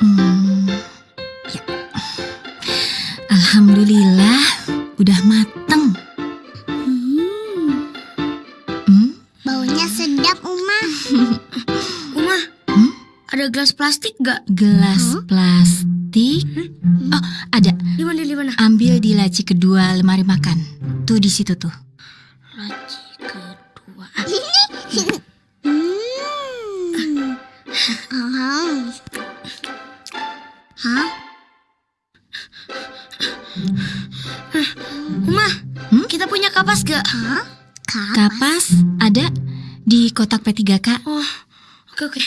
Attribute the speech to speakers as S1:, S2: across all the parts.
S1: Hmm, ya. Alhamdulillah, udah mateng.
S2: Hmm,
S1: Hmm?
S2: baunya sedap, Uma.
S3: Uma,
S1: Hmm?
S3: ada gelas plastik gak?
S1: Gelas
S2: Hah?
S1: plastik. Oh, ada.
S3: Di mana, di mana?
S1: Ambil di laci kedua lemari makan. Tuh di situ tuh.
S3: Laci kedua.
S2: Hmm. Hah?
S3: Uma,
S1: Hmm?
S3: kita punya kapas gak?
S2: Hah? Kapas?
S1: Kapas ada di kotak P3K.
S3: Oh, oke oke.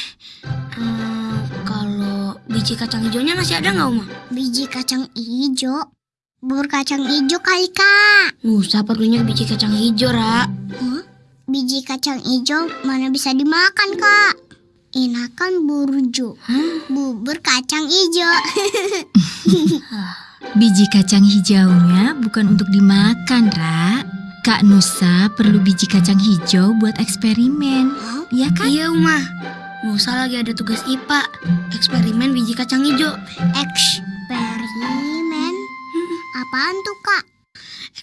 S3: Eh, kalau biji kacang hijaunya masih ada nggak Uma?
S2: Biji kacang ijo. Bubur kacang ijo kali, Kak.
S3: Nusa perlunya biji kacang hijau, Ra.
S2: Hah? Biji kacang ijo mana bisa dimakan, Kak? Enakan burjo.
S3: Hah?
S2: Bubur kacang ijo.
S1: Biji kacang hijaunya bukan untuk dimakan, Ra. Kak Nusa perlu biji kacang hijau buat eksperimen.
S2: Hah?
S1: Ya kan?
S3: Iya, Uma. Nusa lagi ada tugas IPA, eksperimen biji kacang hijau.
S2: Eksperimen? Apaan tuh, Kak?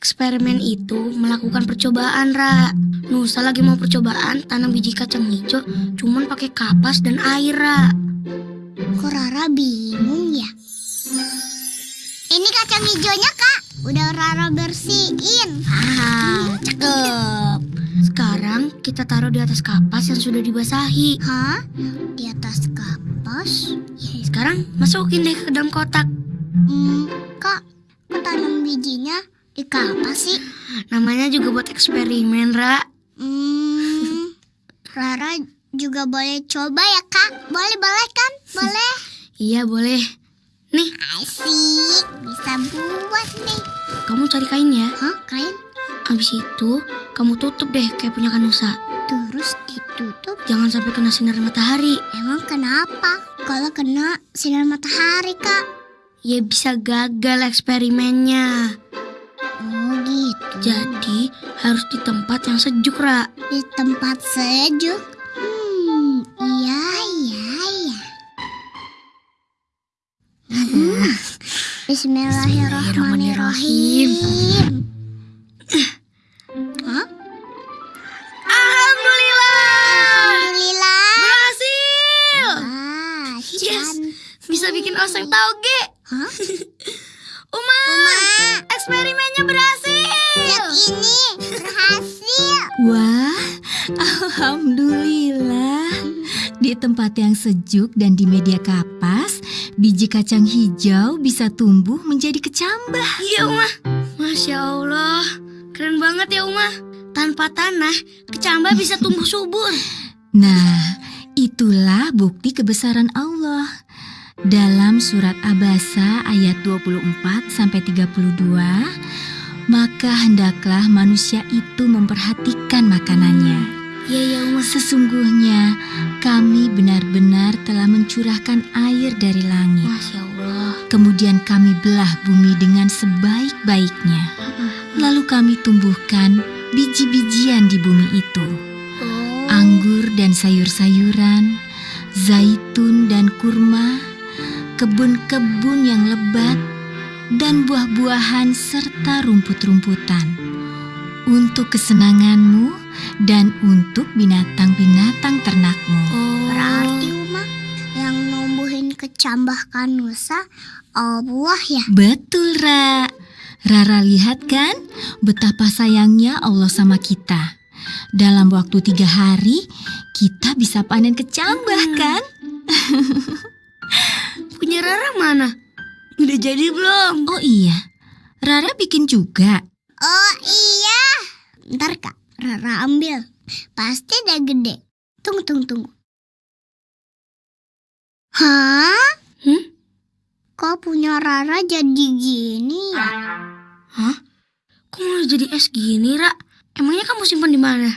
S3: Eksperimen itu melakukan percobaan, Ra. Nusa lagi mau percobaan tanam biji kacang hijau cuman pakai kapas dan air, Ra.
S2: Kok Rara bingung ya? Ini kacang hijaunya, Kak. Udah Rara bersihin.
S3: Ah, cakep. Sekarang kita taruh di atas kapas yang sudah dibasahi.
S2: Hah? Di atas kapas?
S3: Ya, sekarang masukin deh ke dalam kotak.
S2: Hmm, Kak, kok tanam bijinya di kapas sih?
S3: Namanya juga buat eksperimen, Ra.
S2: Hmm, Rara juga boleh coba ya, Kak? Boleh, boleh kan? Boleh.
S3: Iya, boleh. Nih,
S2: Asik, bisa buat nih.
S3: kamu cari kain ya.
S2: Hah, kain?
S3: Habis itu, kamu tutup deh kayak punya Kanusa.
S2: Terus ditutup.
S3: Jangan sampai kena sinar matahari.
S2: Emang kenapa? Kalau kena sinar matahari, Kak?
S3: Ya bisa gagal eksperimennya. Jadi harus di tempat yang sejuk, Ra.
S2: Di tempat sejuk. Hmm, iya, iya, iya. Hmm. Bismillahirrahmanirrahim. Hah?
S3: Alhamdulillah!
S2: Alhamdulillah.
S3: Berhasil!
S2: Ah,
S3: Yes. Bisa bikin oseng tauge.
S2: Hah?
S3: Uma,
S2: Uma,
S3: eksperimennya berhasil.
S2: Lihat ini berhasil.
S1: Wah, alhamdulillah. Di tempat yang sejuk dan di media kapas, biji kacang hijau bisa tumbuh menjadi kecambah.
S3: Iya, Uma. Masya Allah. Keren banget ya, Uma. Tanpa tanah, kecambah bisa tumbuh subur.
S1: Nah, itulah bukti kebesaran Allah. Dalam surat Abasa ayat 24 sampai 32, maka hendaklah manusia itu memperhatikan makanannya.
S3: Iya, ya, Uma.
S1: Sesungguhnya kami benar-benar telah mencurahkan air dari langit.
S3: Masya Allah.
S1: Kemudian kami belah bumi dengan sebaik-baiknya. Lalu kami tumbuhkan biji-bijian di bumi itu.
S3: Oh.
S1: Anggur dan sayur-sayuran, zaitun dan kurma, kebun-kebun yang lebat, dan buah-buahan serta rumput-rumputan. Untuk kesenanganmu dan untuk binatang-binatang ternakmu.
S3: Oh.
S2: Berarti Uma yang numbuhin kecambah kanusa Allah ya.
S1: Betul, Ra. Rara lihat kan betapa sayangnya Allah sama kita. Dalam waktu tiga hari, kita bisa panen kecambah
S3: Hmm.
S1: kan?
S3: Punya Rara mana? Udah jadi belum?
S1: Oh iya, Rara bikin juga.
S2: Oh iya. Ntar kak, Rara ambil. Pasti udah gede. Tunggu, tunggu, tunggu. Hah?
S3: Hmm?
S2: Kok punya Rara jadi gini ya?
S3: Hah? Kok malah jadi es gini, Ra? Emangnya kamu simpan di mana?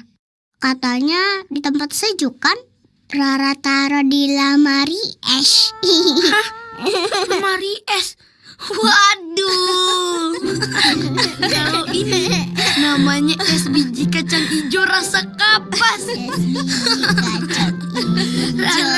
S2: Katanya di tempat sejuk kan? Rara taruh di lamari es.
S3: Lemari es. Waduh. Kalau ini namanya es biji kacang hijau rasa kapas.
S2: Es biji kacang hijau.